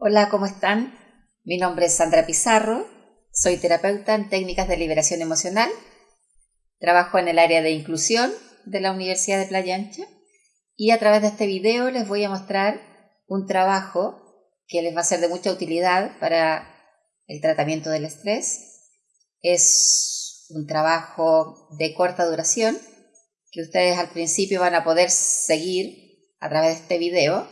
Hola, ¿cómo están? Mi nombre es Sandra Pizarro, soy terapeuta en técnicas de liberación emocional, trabajo en el área de inclusión de la Universidad de Playa Ancha y a través de este video les voy a mostrar un trabajo que les va a ser de mucha utilidad para el tratamiento del estrés. Es un trabajo de corta duración que ustedes al principio van a poder seguir a través de este video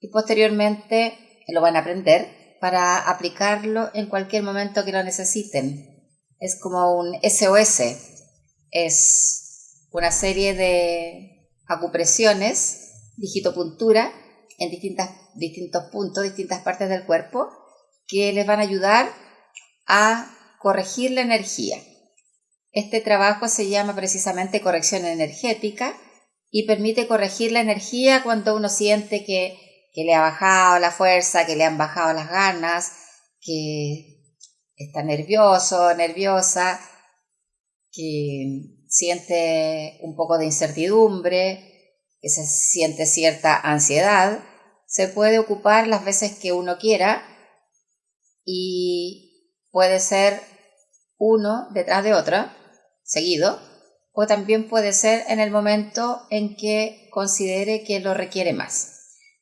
y posteriormente lo van a aprender para aplicarlo en cualquier momento que lo necesiten. Es como un SOS, es una serie de acupresiones, digitopuntura, en distintas, distintos puntos, distintas partes del cuerpo, que les van a ayudar a corregir la energía. Este trabajo se llama precisamente corrección energética y permite corregir la energía cuando uno siente que que le ha bajado la fuerza, que le han bajado las ganas, que está nervioso, nerviosa, que siente un poco de incertidumbre, que se siente cierta ansiedad, se puede ocupar las veces que uno quiera y puede ser uno detrás de otro, seguido, o también puede ser en el momento en que considere que lo requiere más.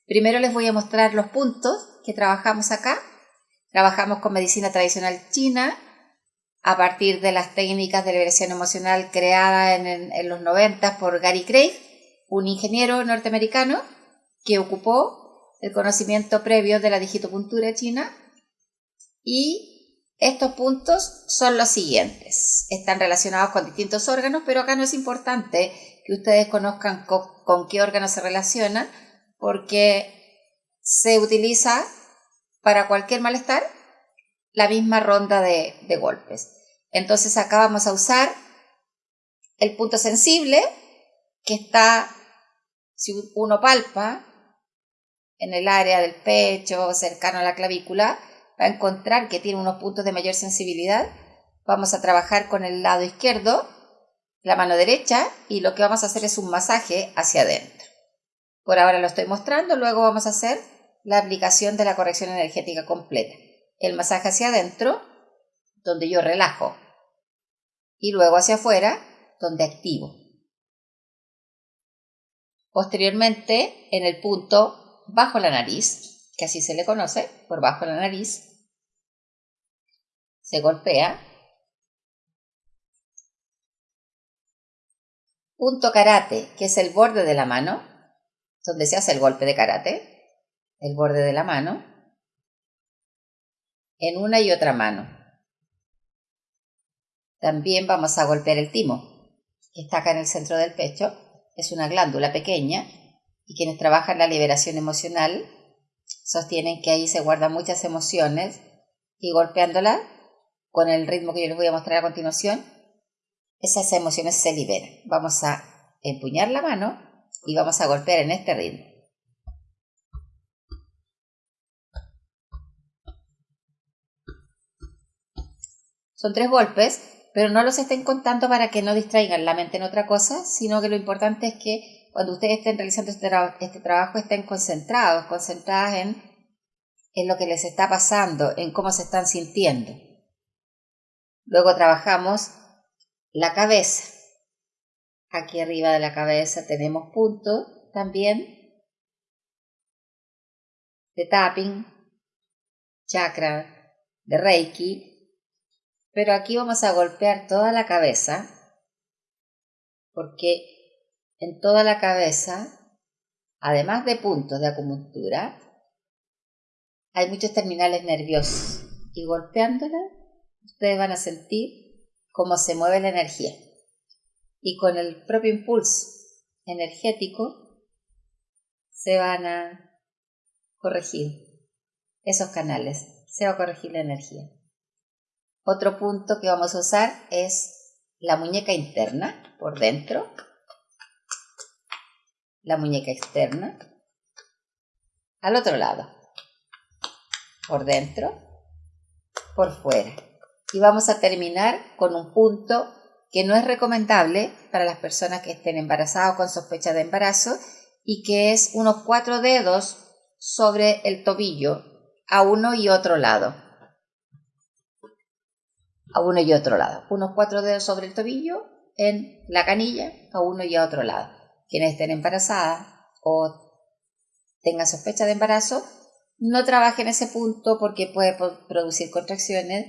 Primero les voy a mostrar los puntos que trabajamos acá. Trabajamos con medicina tradicional china a partir de las técnicas de liberación emocional creadas en, los 90 por Gary Craig, un ingeniero norteamericano que ocupó el conocimiento previo de la digitopuntura china y estos puntos son los siguientes. Están relacionados con distintos órganos, pero acá no es importante que ustedes conozcan con qué órganos se relacionan, porque se utiliza para cualquier malestar la misma ronda de, golpes. Entonces acá vamos a usar el punto sensible que está, si uno palpa en el área del pecho, cercano a la clavícula, va a encontrar que tiene unos puntos de mayor sensibilidad. Vamos a trabajar con el lado izquierdo, la mano derecha, y lo que vamos a hacer es un masaje hacia adentro. Por ahora lo estoy mostrando, luego vamos a hacer la aplicación de la corrección energética completa. El masaje hacia adentro, donde yo relajo, y luego hacia afuera, donde activo. Posteriormente, en el punto bajo la nariz, que así se le conoce, por bajo la nariz, se golpea. Punto karate, que es el borde de la mano, donde se hace el golpe de karate, el borde de la mano, en una y otra mano. También vamos a golpear el timo, que está acá en el centro del pecho. Es una glándula pequeña y quienes trabajan la liberación emocional sostienen que ahí se guardan muchas emociones y golpeándola con el ritmo que yo les voy a mostrar a continuación, esas emociones se liberan. Vamos a empuñar la mano y vamos a golpear en este ritmo. Son tres golpes, pero no los estén contando para que no distraigan la mente en otra cosa, sino que lo importante es que cuando ustedes estén realizando este, este trabajo estén concentrados, concentradas en, en lo que les está pasando, en cómo se están sintiendo. Luego trabajamos la cabeza. Aquí arriba de la cabeza tenemos puntos también de tapping, chakra, de reiki, pero aquí vamos a golpear toda la cabeza porque en toda la cabeza, además de puntos de acupuntura, hay muchos terminales nerviosos y golpeándola ustedes van a sentir cómo se mueve la energía y con el propio impulso energético se van a corregir esos canales, se va a corregir la energía. Otro punto que vamos a usar es la muñeca interna por dentro, la muñeca externa, al otro lado, por dentro, por fuera. Y vamos a terminar con un punto que no es recomendable para las personas que estén embarazadas o con sospecha de embarazo y que es unos cuatro dedos sobre el tobillo a uno y otro lado. A uno y otro lado. Unos cuatro dedos sobre el tobillo en la canilla, a uno y a otro lado. Quienes estén embarazadas o tengan sospecha de embarazo, no trabajen ese punto porque puede producir contracciones,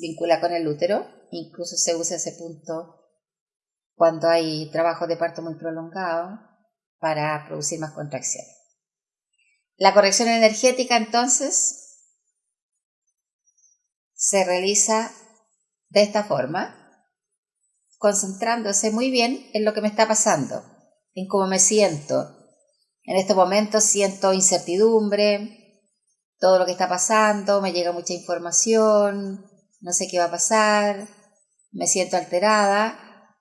vincula con el útero, incluso se usa ese punto cuando hay trabajo de parto muy prolongado para producir más contracciones. La corrección energética entonces se realiza de esta forma, concentrándose muy bien en lo que me está pasando, en cómo me siento. En este momento siento incertidumbre, todo lo que está pasando, me llega mucha información, no sé qué va a pasar, me siento alterada.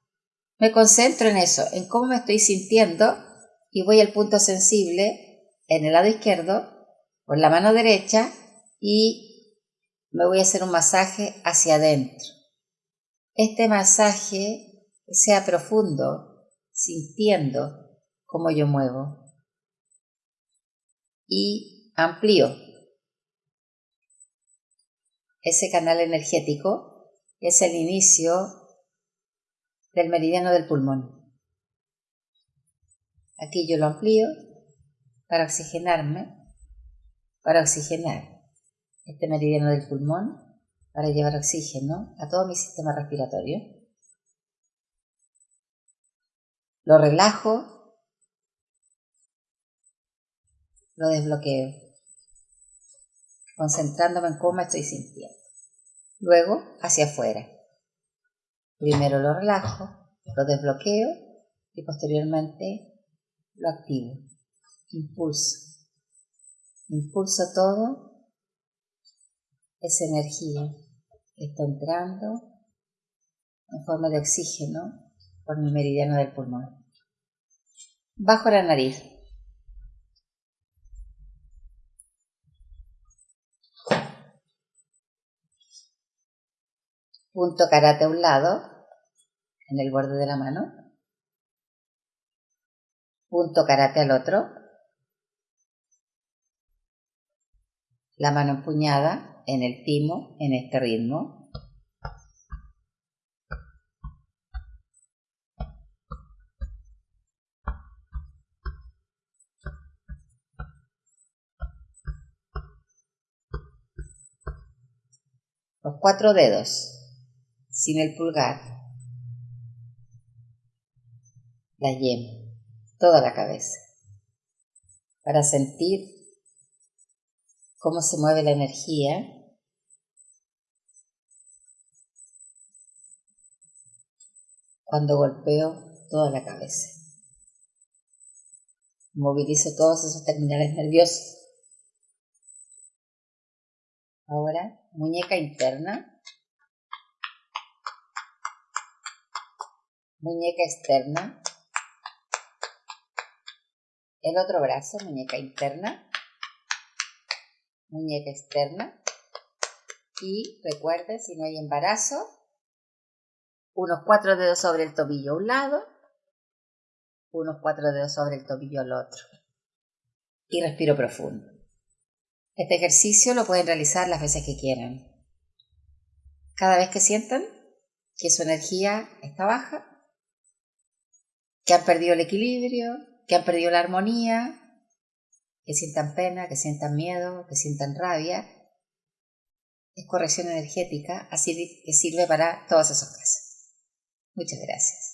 Me concentro en eso, en cómo me estoy sintiendo y voy al punto sensible en el lado izquierdo, por la mano derecha y me voy a hacer un masaje hacia adentro. Este masaje sea profundo, sintiendo cómo yo muevo. Y amplío ese canal energético, es el inicio del meridiano del pulmón. Aquí yo lo amplío para oxigenarme, para oxigenar este meridiano del pulmón, para llevar oxígeno a todo mi sistema respiratorio. Lo relajo, lo desbloqueo, concentrándome en cómo estoy sintiendo. Luego, hacia afuera. Primero lo relajo, lo desbloqueo y posteriormente lo activo impulso. Impulso todo esa energía que está entrando en forma de oxígeno por mi meridiano del pulmón. Bajo la nariz. Punto karate a un lado, en el borde de la mano. Punto karate al otro, la mano empuñada en el timo en este ritmo. Los cuatro dedos sin el pulgar, la yema, toda la cabeza, para sentir cómo se mueve la energía. Cuando golpeo toda la cabeza. Movilizo todos esos terminales nerviosos. Ahora, muñeca interna. Muñeca externa. El otro brazo, muñeca interna muñeca externa. Y recuerden, si no hay embarazo, unos cuatro dedos sobre el tobillo a un lado, unos cuatro dedos sobre el tobillo al otro. Y respiro profundo. Este ejercicio lo pueden realizar las veces que quieran. Cada vez que sientan que su energía está baja, que han perdido el equilibrio, que han perdido la armonía, que sientan pena, que sientan miedo, que sientan rabia. Es corrección energética, así que sirve para todos esos casos. Muchas gracias.